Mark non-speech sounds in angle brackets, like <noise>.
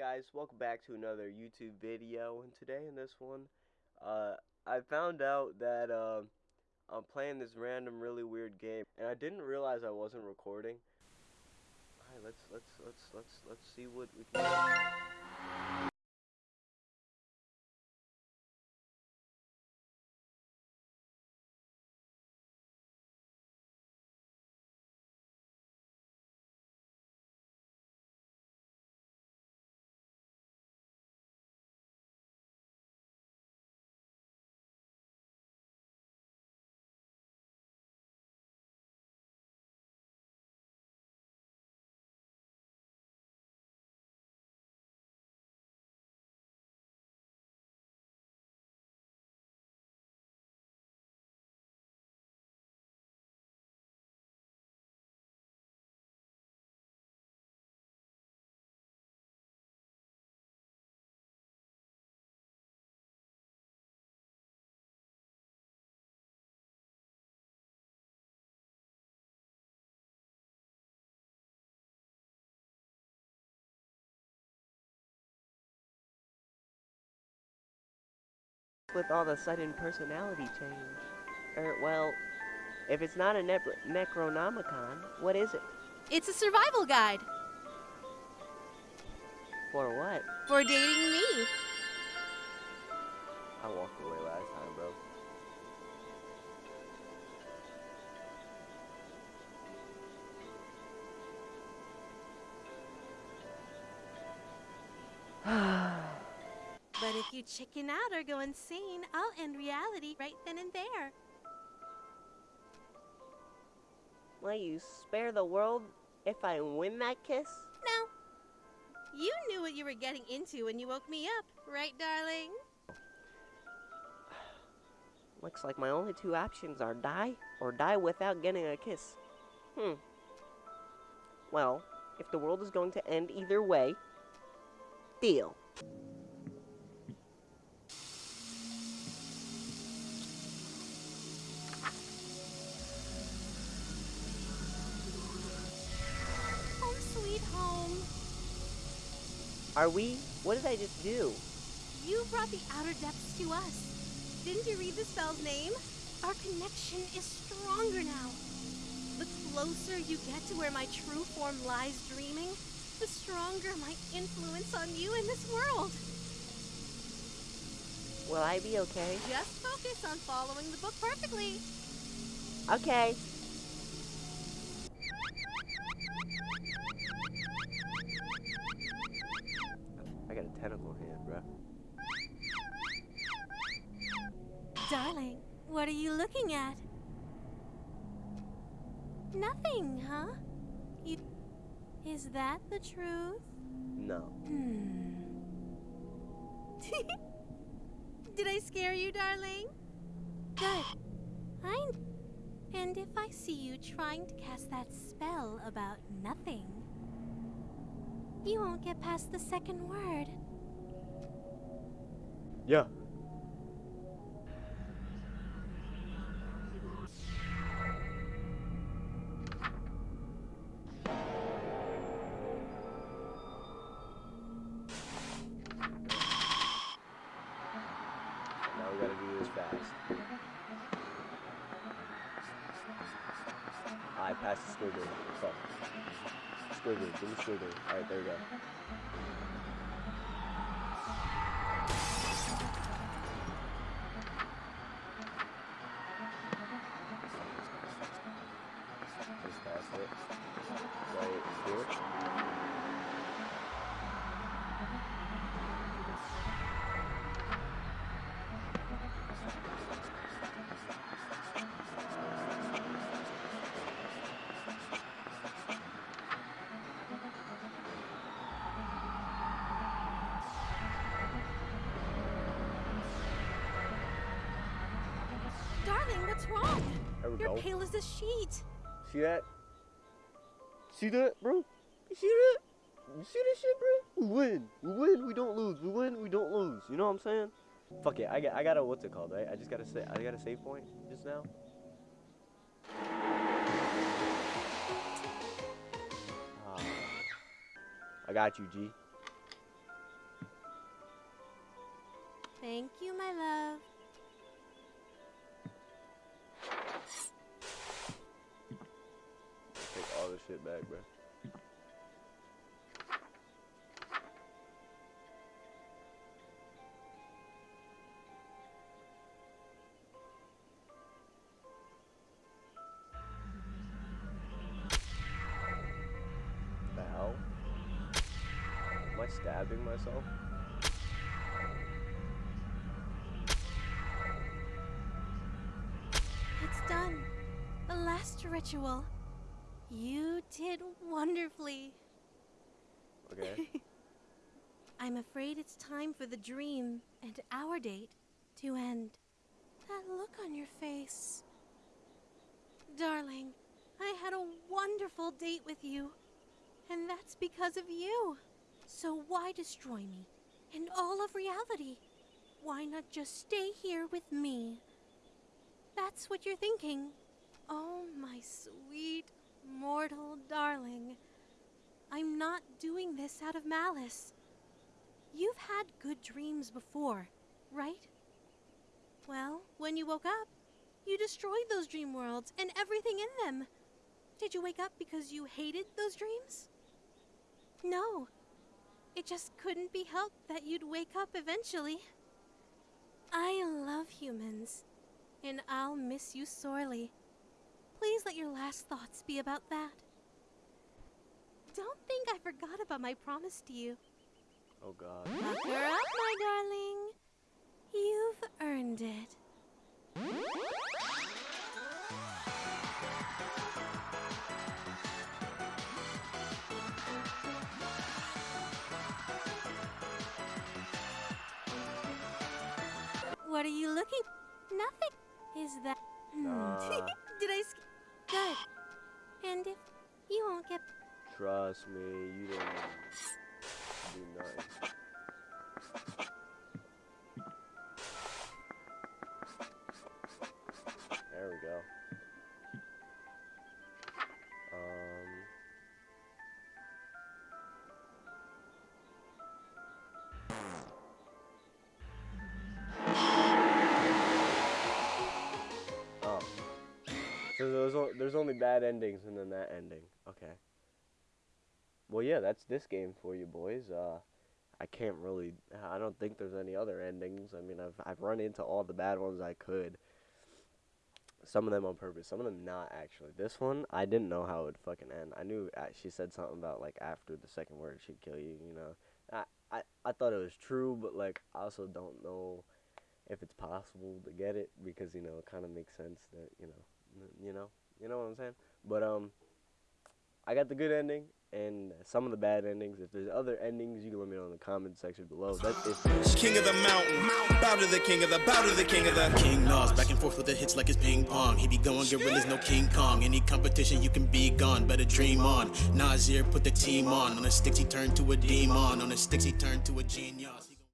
guys, welcome back to another YouTube video, and today in this one, uh, I found out that, uh, I'm playing this random really weird game, and I didn't realize I wasn't recording. Alright, let's, let's, let's, let's, let's see what we can do. With all the sudden personality change. Er, well, if it's not a ne Necronomicon, what is it? It's a survival guide For what? for dating me. I walked away last time, bro. If you chicken out or go insane, I'll end reality right then and there. Will you spare the world if I win that kiss? No. You knew what you were getting into when you woke me up, right, darling? <sighs> Looks like my only two options are die or die without getting a kiss. Hmm. Well, if the world is going to end either way, deal. Are we? What did I just do? You brought the outer depths to us. Didn't you read the spell's name? Our connection is stronger now. The closer you get to where my true form lies dreaming, the stronger my influence on you in this world. Will I be okay? Just focus on following the book perfectly. Okay. I got a tentacle hand, bro. Darling, what are you looking at? Nothing, huh? You. Is that the truth? No. Hmm. <laughs> Did I scare you, darling? Good. I. And if I see you trying to cast that spell about nothing, you won't get past the second word. Yeah. Now we gotta do this fast. I passed the squiggle. Fuck. Squiggle, give me squiggle. Alright, there we go. wrong? There we You're go. pale as a sheet. See that? See that, bro? You see that? You see this shit, bro? We win. We win. We don't lose. We win. We don't lose. You know what I'm saying? Fuck it. I got. I got a what's it called? Right? I just got to say. I got a save point just now. Oh. I got you, G. Thank you, my love. Stabbing myself? It's done. The last ritual. You did wonderfully. Okay. <laughs> I'm afraid it's time for the dream and our date to end. That look on your face. Darling, I had a wonderful date with you. And that's because of you. So why destroy me and all of reality? Why not just stay here with me? That's what you're thinking. Oh, my sweet, mortal darling. I'm not doing this out of malice. You've had good dreams before, right? Well, when you woke up, you destroyed those dream worlds and everything in them. Did you wake up because you hated those dreams? No. It just couldn't be helped that you'd wake up eventually. I love humans, and I'll miss you sorely. Please let your last thoughts be about that. Don't think I forgot about my promise to you. Oh god. Buck her up, my darling. You've earned it. What are you looking? Nothing. Is that? Nah. Uh. <laughs> Did I? Good. And if you won't get Trust me, you didn't do nothing. There's, only bad endings and then that ending. Okay. Well, yeah, that's this game for you boys. Uh, I can't really. I don't think there's any other endings. I mean, I've I've run into all the bad ones I could. Some of them on purpose, some of them not actually. This one, I didn't know how it would fucking end. I knew uh, she said something about like after the second word she'd kill you. You know, I I I thought it was true, but like I also don't know if it's possible to get it because you know it kind of makes sense that you know you know you know what I'm saying. But um, I got the good ending and some of the bad endings. If there's other endings, you can let me know in the comment section below. That's it. King of the mountain, bow to the king of the, bow to the king of the. King Nas, back and forth with the hits like it's ping pong. He be going gorillas, no King Kong. Any competition, you can be gone. Better dream on. Nasir put the team on. On the sticks, he turned to a demon. On the sticks, he turned to a genius.